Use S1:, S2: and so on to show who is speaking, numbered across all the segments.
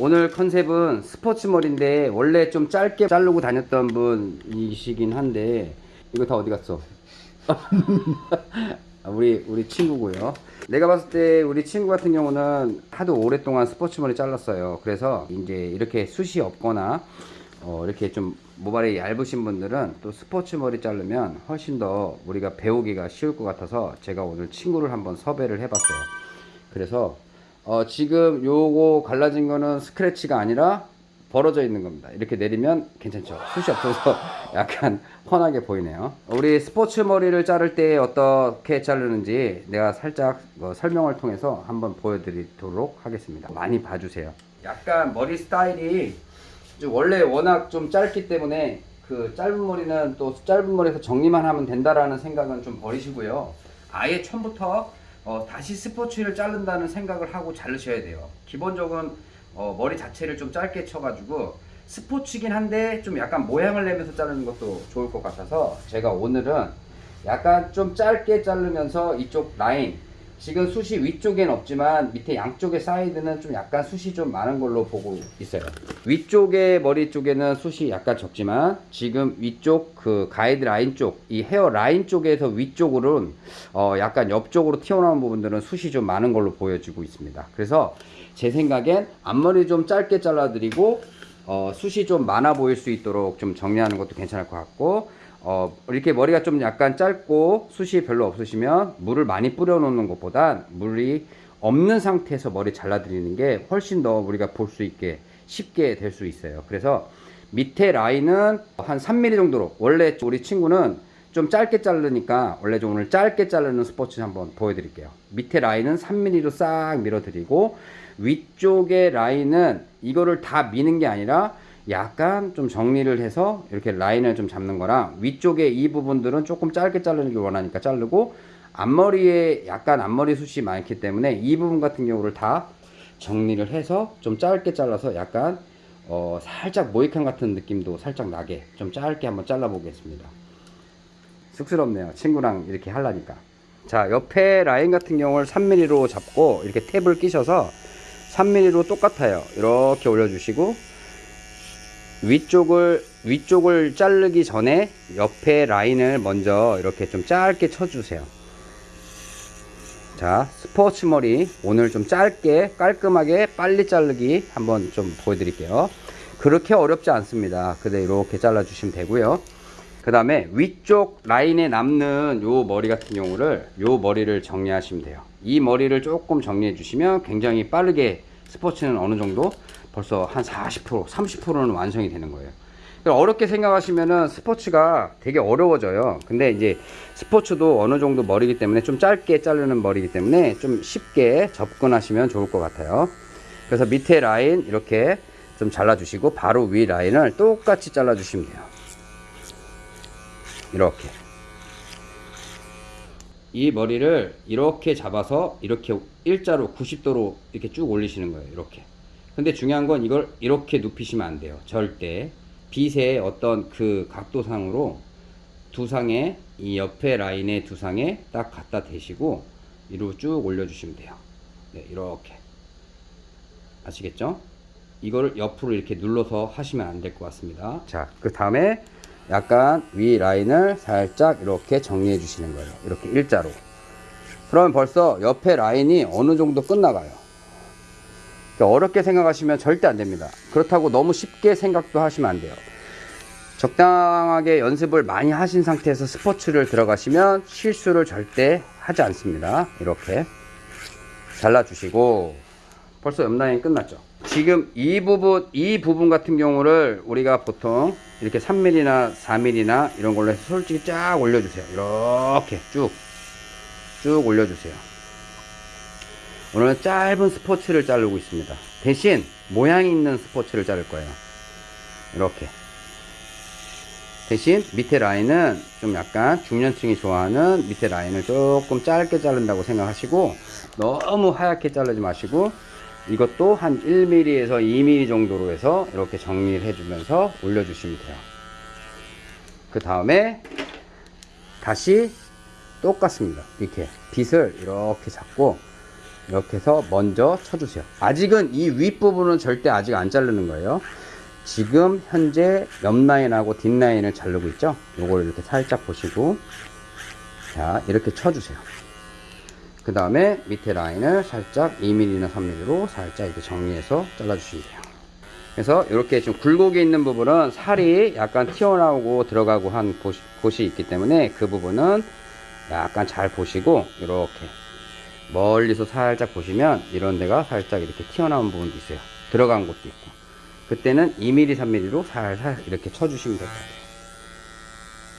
S1: 오늘 컨셉은 스포츠 머리인데 원래 좀 짧게 자르고 다녔던 분이시긴 한데 이거 다 어디 갔어? 아, 우리 우리 친구고요. 내가 봤을 때 우리 친구 같은 경우는 하도 오랫동안 스포츠 머리 잘랐어요. 그래서 이제 이렇게 숱이 없거나 어, 이렇게 좀 모발이 얇으신 분들은 또 스포츠 머리 자르면 훨씬 더 우리가 배우기가 쉬울 것 같아서 제가 오늘 친구를 한번 섭외를 해봤어요. 그래서 어, 지금 요거 갈라진 거는 스크래치가 아니라 벌어져 있는 겁니다. 이렇게 내리면 괜찮죠. 숱이 없어서 약간 훤하게 보이네요. 우리 스포츠 머리를 자를 때 어떻게 자르는지 내가 살짝 어, 설명을 통해서 한번 보여드리도록 하겠습니다. 많이 봐주세요. 약간 머리 스타일이 좀 원래 워낙 좀 짧기 때문에 그 짧은 머리는 또 짧은 머리에서 정리만 하면 된다라는 생각은 좀 버리시고요. 아예 처음부터 어, 다시 스포츠를 자른다는 생각을 하고 자르셔야 돼요. 기본적으로 어, 머리 자체를 좀 짧게 쳐가지고 스포츠긴 한데 좀 약간 모양을 내면서 자르는 것도 좋을 것 같아서 제가 오늘은 약간 좀 짧게 자르면서 이쪽 라인 지금 숱이 위쪽엔 없지만 밑에 양쪽의 사이드는 좀 약간 숱이 좀 많은 걸로 보고 있어요. 위쪽의 머리 쪽에는 숱이 약간 적지만 지금 위쪽 그 가이드 라인 쪽 이 hair line 쪽에서 위쪽으로는 어 약간 옆쪽으로 튀어나온 부분들은 숱이 좀 많은 걸로 보여지고 있습니다. 그래서 제 생각엔 앞머리 좀 짧게 잘라 드리고 어 숱이 좀 많아 보일 수 있도록 좀 정리하는 것도 괜찮을 것 같고 어, 이렇게 머리가 좀 약간 짧고 숱이 별로 없으시면 물을 많이 뿌려 놓는 것보단 물이 없는 상태에서 머리 잘라 드리는 게 훨씬 더 우리가 볼 수 있게 쉽게 될 수 있어요. 그래서 밑에 라인은 한 3mm 정도로. 원래 우리 친구는 좀 짧게 자르니까 원래 좀 오늘 짧게 자르는 스포츠 한번 보여드릴게요. 밑에 라인은 3mm로 싹 밀어 드리고 위쪽의 라인은 이거를 다 미는 게 아니라 약간 좀 정리를 해서 이렇게 라인을 좀 잡는 거랑 위쪽에 이 부분들은 조금 짧게 자르는 게 원하니까 자르고 앞머리에 약간 앞머리 숱이 많기 때문에 이 부분 같은 경우를 다 정리를 해서 좀 짧게 잘라서 약간 어 살짝 모이칸 같은 느낌도 살짝 나게 좀 짧게 한번 잘라 보겠습니다. 쑥스럽네요. 친구랑 이렇게 하려니까. 자 옆에 라인 같은 경우를 3mm로 잡고 이렇게 탭을 끼셔서 3mm로 똑같아요. 이렇게 올려주시고 위쪽을 위쪽을 자르기 전에 옆에 라인을 먼저 이렇게 좀 짧게 쳐주세요. 자 스포츠 머리 오늘 좀 짧게 깔끔하게 빨리 자르기 한번 좀 보여드릴게요. 그렇게 어렵지 않습니다. 근데 이렇게 잘라 주시면 되고요. 그 다음에 위쪽 라인에 남는 요 머리 같은 경우를 요 머리를 정리하시면 돼요. 이 머리를 조금 정리해 주시면 굉장히 빠르게 스포츠는 어느 정도 벌써 한 40% 30%는 완성이 되는 거예요. 어렵게 생각하시면은 스포츠가 되게 어려워져요. 근데 이제 스포츠도 어느 정도 머리기 때문에 좀 짧게 자르는 머리기 때문에 좀 쉽게 접근하시면 좋을 것 같아요. 그래서 밑에 라인 이렇게 좀 잘라 주시고 바로 위 라인을 똑같이 잘라 주시면 돼요. 이렇게. 이 머리를 이렇게 잡아서 이렇게 일자로 90도로 이렇게 쭉 올리시는 거예요. 이렇게 근데 중요한 건 이걸 이렇게 눕히시면 안 돼요. 절대. 빗의 어떤 그 각도상으로 두상에 이 옆에 라인의 두상에 딱 갖다 대시고 위로 쭉 올려주시면 돼요. 네, 이렇게. 아시겠죠? 이거를 옆으로 이렇게 눌러서 하시면 안 될 것 같습니다. 자 그 다음에 약간 위 라인을 살짝 이렇게 정리해 주시는 거예요. 이렇게 일자로. 그러면 벌써 옆에 라인이 어느 정도 끝나가요 어렵게 생각하시면 절대 안 됩니다. 그렇다고 너무 쉽게 생각도 하시면 안 돼요. 적당하게 연습을 많이 하신 상태에서 스포츠를 들어가시면 실수를 절대 하지 않습니다. 이렇게 잘라 주시고. 벌써 옆라인 끝났죠? 지금 이 부분 이 부분 같은 경우를 우리가 보통 이렇게 3mm나 4mm나 이런 걸로 해서 솔직히 쫙 올려주세요. 이렇게 쭉 쭉 올려주세요 오늘은 짧은 스포츠를 자르고 있습니다. 대신 모양이 있는 스포츠를 자를 거예요. 이렇게. 대신 밑에 라인은 좀 약간 중년층이 좋아하는 밑에 라인을 조금 짧게 자른다고 생각하시고 너무 하얗게 자르지 마시고 이것도 한 1mm에서 2mm 정도로 해서 이렇게 정리를 해주면서 올려주시면 돼요. 그 다음에 다시 똑같습니다. 이렇게 빗을 이렇게 잡고 이렇게 해서 먼저 쳐주세요. 아직은 이 윗부분은 절대 아직 안 자르는 거예요. 지금 현재 옆 라인하고 뒷 라인을 자르고 있죠. 요걸 이렇게 살짝 보시고 자 이렇게 쳐주세요. 그 다음에 밑에 라인을 살짝 2mm나 3mm로 살짝 이렇게 정리해서 잘라주시면 돼요. 그래서 이렇게 좀 굴곡이 있는 부분은 살이 약간 튀어나오고 들어가고 한 곳이- 곳이 있기 때문에 그 부분은 약간 잘 보시고 이렇게 멀리서 살짝 보시면 이런 데가 살짝 이렇게 튀어나온 부분도 있어요. 들어간 곳도 있고. 그때는 2mm, 3mm로 살살 이렇게 쳐주시면 될 것 같아요.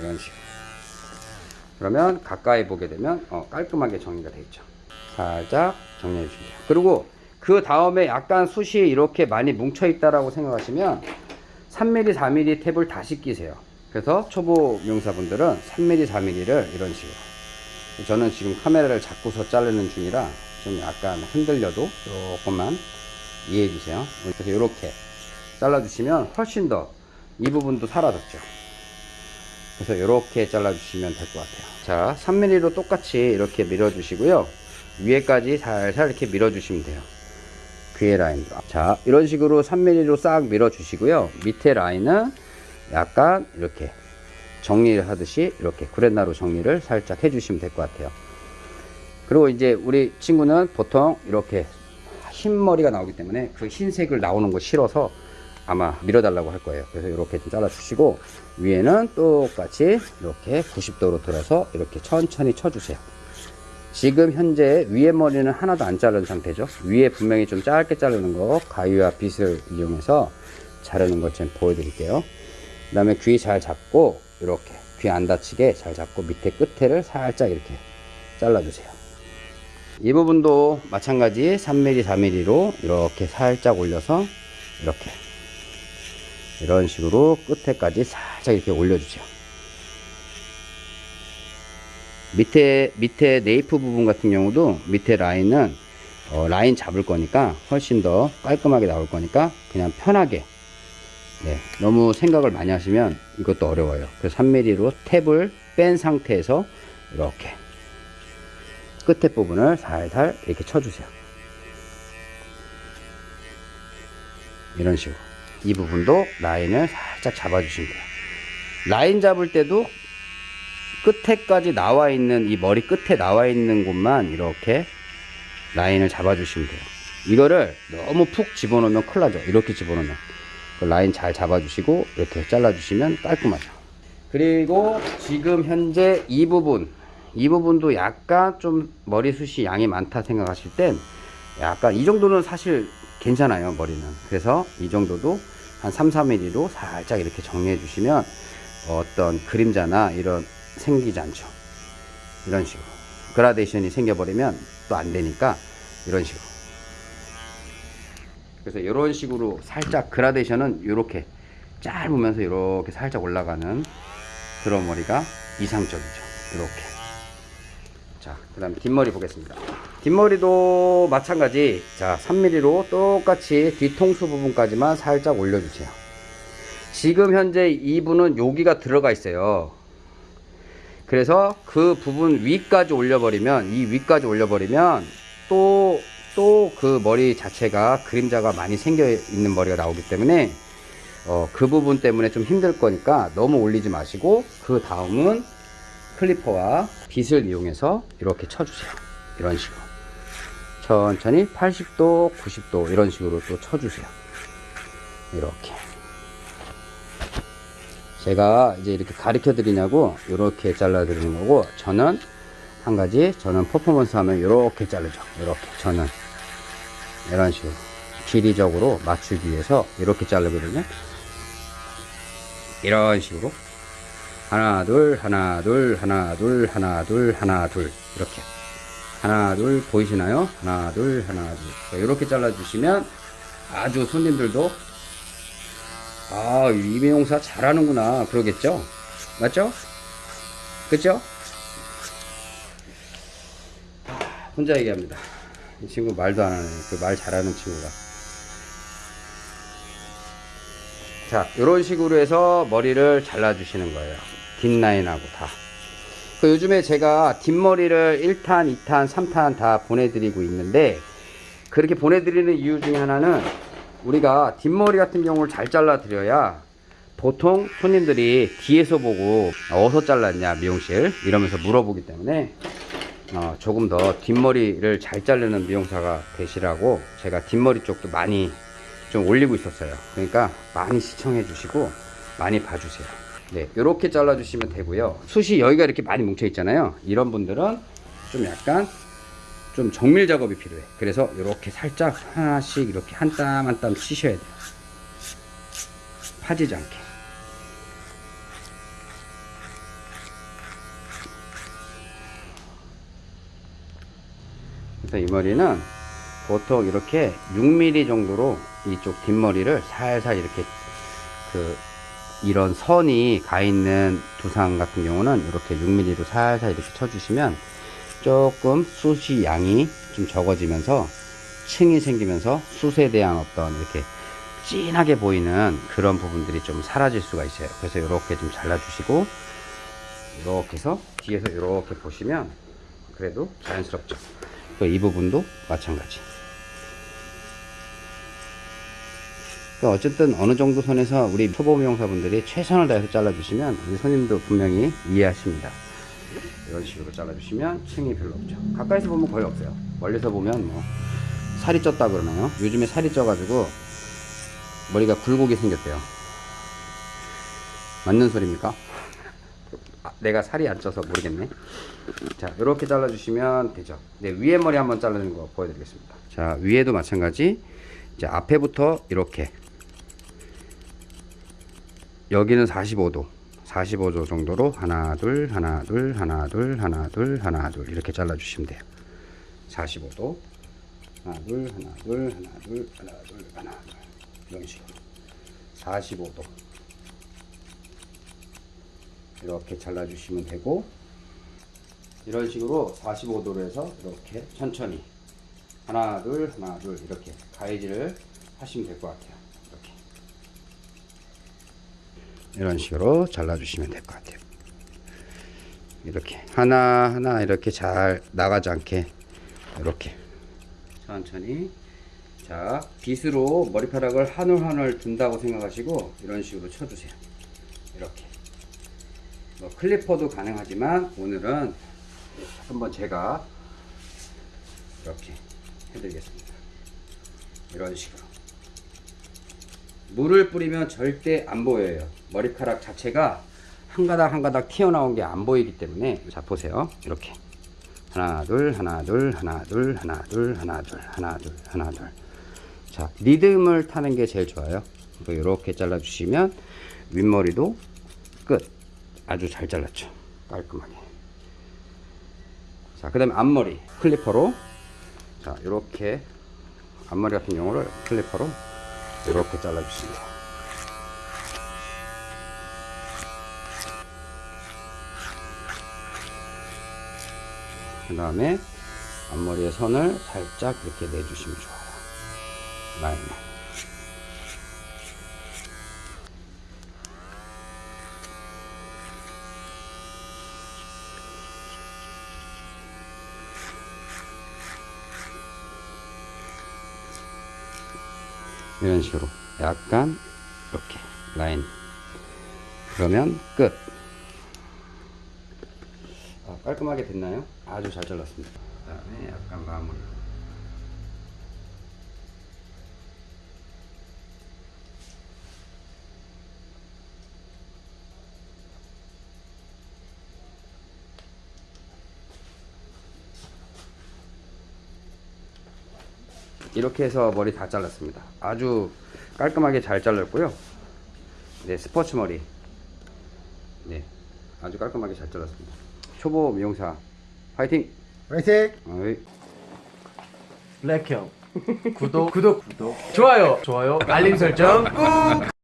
S1: 이런 식으로. 그러면 가까이 보게 되면 어, 깔끔하게 정리가 되어 있죠. 살짝 정리해 주시면 돼요. 그리고 그 다음에 약간 숱이 이렇게 많이 뭉쳐 있다라고 생각하시면 3mm, 4mm 탭을 다시 끼세요. 그래서 초보 미용사분들은 3mm, 4mm를 이런 식으로. 저는 지금 카메라를 잡고서 자르는 중이라 좀 약간 흔들려도 조금만 이해해 주세요. 그래서 이렇게 잘라 주시면 훨씬 더 이 부분도 사라졌죠. 그래서 이렇게 잘라 주시면 될 것 같아요. 자, 3mm로 똑같이 이렇게 밀어 주시고요. 위에까지 살살 이렇게 밀어 주시면 돼요. 귀의 라인으로. 자, 이런 식으로 3mm로 싹 밀어 주시고요. 밑에 라인은 약간 이렇게 정리를 하듯이 이렇게 구렛나루 정리를 살짝 해주시면 될 것 같아요. 그리고 이제 우리 친구는 보통 이렇게 흰 머리가 나오기 때문에 그 흰색을 나오는 거 싫어서 아마 밀어달라고 할 거예요. 그래서 이렇게 좀 잘라주시고 위에는 똑같이 이렇게 90도로 들어서 이렇게 천천히 쳐주세요. 지금 현재 위에 머리는 하나도 안 자른 상태죠. 위에 분명히 좀 짧게 자르는 거 가위와 빗을 이용해서 자르는 것좀 보여드릴게요. 그 다음에 귀 잘 잡고 이렇게 귀 안 다치게 잘 잡고 밑에 끝에를 살짝 이렇게 잘라주세요. 이 부분도 마찬가지 3mm, 4mm로 이렇게 살짝 올려서 이렇게 이런 식으로 끝에까지 살짝 이렇게 올려주세요. 밑에 밑에 네이프 부분 같은 경우도 밑에 라인은 어, 라인 잡을 거니까 훨씬 더 깔끔하게 나올 거니까 그냥 편하게 네, 너무 생각을 많이 하시면 이것도 어려워요. 그래서 3mm로 탭을 뺀 상태에서 이렇게 끝에 부분을 살살 이렇게 쳐주세요. 이런 식으로 이 부분도 라인을 살짝 잡아주시면 돼요. 라인 잡을 때도 끝에까지 나와 있는 이 머리 끝에 나와 있는 곳만 이렇게 라인을 잡아주시면 돼요. 이거를 너무 푹 집어넣으면 큰일 나죠. 이렇게 집어넣으면. 그 라인 잘 잡아주시고 이렇게 잘라주시면 깔끔하죠. 그리고 지금 현재 이 부분 이 부분도 약간 좀 머리숱이 양이 많다 생각하실 땐 약간 이 정도는 사실 괜찮아요 머리는. 그래서 이 정도도 한 3, 4mm로 살짝 이렇게 정리해 주시면 어떤 그림자나 이런 생기지 않죠. 이런 식으로. 그라데이션이 생겨버리면 또 안 되니까 이런 식으로 그래서 이런 식으로 살짝 그라데이션은 이렇게 짧으면서 이렇게 살짝 올라가는 그런 머리가 이상적이죠 이렇게 자, 그 다음에 뒷머리 보겠습니다. 뒷머리도 마찬가지. 자, 3mm로 똑같이 뒤통수 부분까지만 살짝 올려주세요. 지금 현재 이분은 여기가 들어가 있어요. 그래서 그 부분 위까지 올려버리면, 이 위까지 올려버리면 또, 또 그 머리 자체가 그림자가 많이 생겨 있는 머리가 나오기 때문에 어, 그 부분 때문에 좀 힘들 거니까 너무 올리지 마시고 그 다음은 클리퍼와 빗을 이용해서 이렇게 쳐주세요. 이런 식으로. 천천히 80도, 90도 이런 식으로 또 쳐주세요. 이렇게. 제가 이제 이렇게 가르쳐 드리냐고 이렇게 잘라 드리는 거고 저는 한 가지 저는 퍼포먼스 하면 이렇게 자르죠. 이렇게 저는 이런 식으로 길이적으로 맞추기 위해서 이렇게 자르거든요. 이런 식으로 하나 둘 하나 둘 하나 둘 하나 둘 하나 둘 이렇게 하나 둘 보이시나요? 하나 둘 하나 둘 이렇게 잘라 주시면 아주 손님들도 아 이미용사 잘하는구나 그러겠죠 맞죠? 그죠? 혼자 얘기합니다 이 친구 말도 안 하네 그 말 잘하는 친구가 자, 이런 식으로 해서 머리를 잘라주시는 거예요. 뒷 라인하고 다. 그 요즘에 제가 뒷머리를 1탄, 2탄, 3탄 다 보내드리고 있는데 그렇게 보내드리는 이유 중에 하나는 우리가 뒷머리 같은 경우를 잘 잘라드려야 보통 손님들이 뒤에서 보고 어디서 잘랐냐 미용실 이러면서 물어보기 때문에 어, 조금 더 뒷머리를 잘 자르는 미용사가 되시라고 제가 뒷머리 쪽도 많이 좀 올리고 있었어요. 그러니까 많이 시청해 주시고 많이 봐주세요. 네 이렇게 잘라 주시면 되고요. 숱이 여기가 이렇게 많이 뭉쳐 있잖아요. 이런 분들은 좀 약간 좀 정밀 작업이 필요해. 그래서 이렇게 살짝 하나씩 이렇게 한 땀 한 땀 치셔야 돼요. 파지지 않게 그래서 이 머리는 보통 이렇게 6mm 정도로 이쪽 뒷머리를 살살 이렇게 그 이런 선이 가 있는 두상 같은 경우는 이렇게 6mm로 살살 이렇게 쳐주시면 조금 숱이 양이 좀 적어지면서 층이 생기면서 숱에 대한 어떤 이렇게 진하게 보이는 그런 부분들이 좀 사라질 수가 있어요. 그래서 이렇게 좀 잘라주시고 이렇게 해서 뒤에서 이렇게 보시면 그래도 자연스럽죠. 또이 부분도 마찬가지. 그 어쨌든 어느 정도 선에서 우리 초보 미용사분들이 최선을 다해서 잘라주시면 우리 손님도 분명히 이해하십니다. 이런 식으로 잘라주시면 층이 별로 없죠. 가까이서 보면 거의 없어요. 멀리서 보면 뭐 살이 쪘다 그러나요? 요즘에 살이 쪄가지고 머리가 굴곡이 생겼대요. 맞는 소리입니까? 아, 내가 살이 안 쪄서 모르겠네. 자, 이렇게 잘라주시면 되죠. 네, 위에 머리 한번 자르는 거 보여드리겠습니다. 자, 위에도 마찬가지. 이제 앞에부터 이렇게. 여기는 45도. 45도 정도로 하나, 둘, 하나, 둘, 하나, 둘, 하나, 둘, 하나, 둘 이렇게 잘라주시면 돼요. 45도. 하나, 둘, 하나, 둘, 하나, 둘, 하나, 둘, 하나, 둘. 이런 식으로. 45도. 이렇게 잘라주시면 되고 이런 식으로 45도로 해서 이렇게 천천히 하나 둘 하나 둘 이렇게 가위질을 하시면 될 것 같아요. 이렇게. 이런 식으로 잘라주시면 될 것 같아요. 이렇게 하나 하나 이렇게 잘 나가지 않게 이렇게 천천히 자 빗으로 머리카락을 한 올 한올 둔다고 생각하시고 이런 식으로 쳐주세요. 이렇게. 뭐 클리퍼도 가능하지만 오늘은 한번 제가 이렇게 해드리겠습니다. 이런 식으로 물을 뿌리면 절대 안 보여요. 머리카락 자체가 한 가닥 한 가닥 튀어나온 게 안 보이기 때문에 자 보세요. 이렇게 하나 둘 하나 둘 하나 둘 하나 둘 하나 둘 하나 둘 하나 둘 자 리듬을 타는 게 제일 좋아요. 이렇게 잘라주시면 윗머리도 끝. 아주 잘 잘랐죠. 깔끔하게. 자, 그 다음에 앞머리 클리퍼로 자, 이렇게 앞머리 같은 경우를 클리퍼로 이렇게 잘라주십니다. 그 다음에 앞머리의 선을 살짝 이렇게 내주시면 좋아요. 라인을. 이런 식으로 약간 이렇게 라인. 그러면 끝. 아, 깔끔하게 됐나요? 아주 잘 잘랐습니다. 그 다음에 약간 마무리 이렇게 해서 머리 다 잘랐습니다. 아주 깔끔하게 잘 잘랐고요. 네, 스포츠 머리. 네, 아주 깔끔하게 잘 잘랐습니다. 초보 미용사 파이팅!
S2: 화이팅!
S1: 어이.
S3: 블랙형 구독 구독 구독 좋아요 좋아요 알림 설정 꾹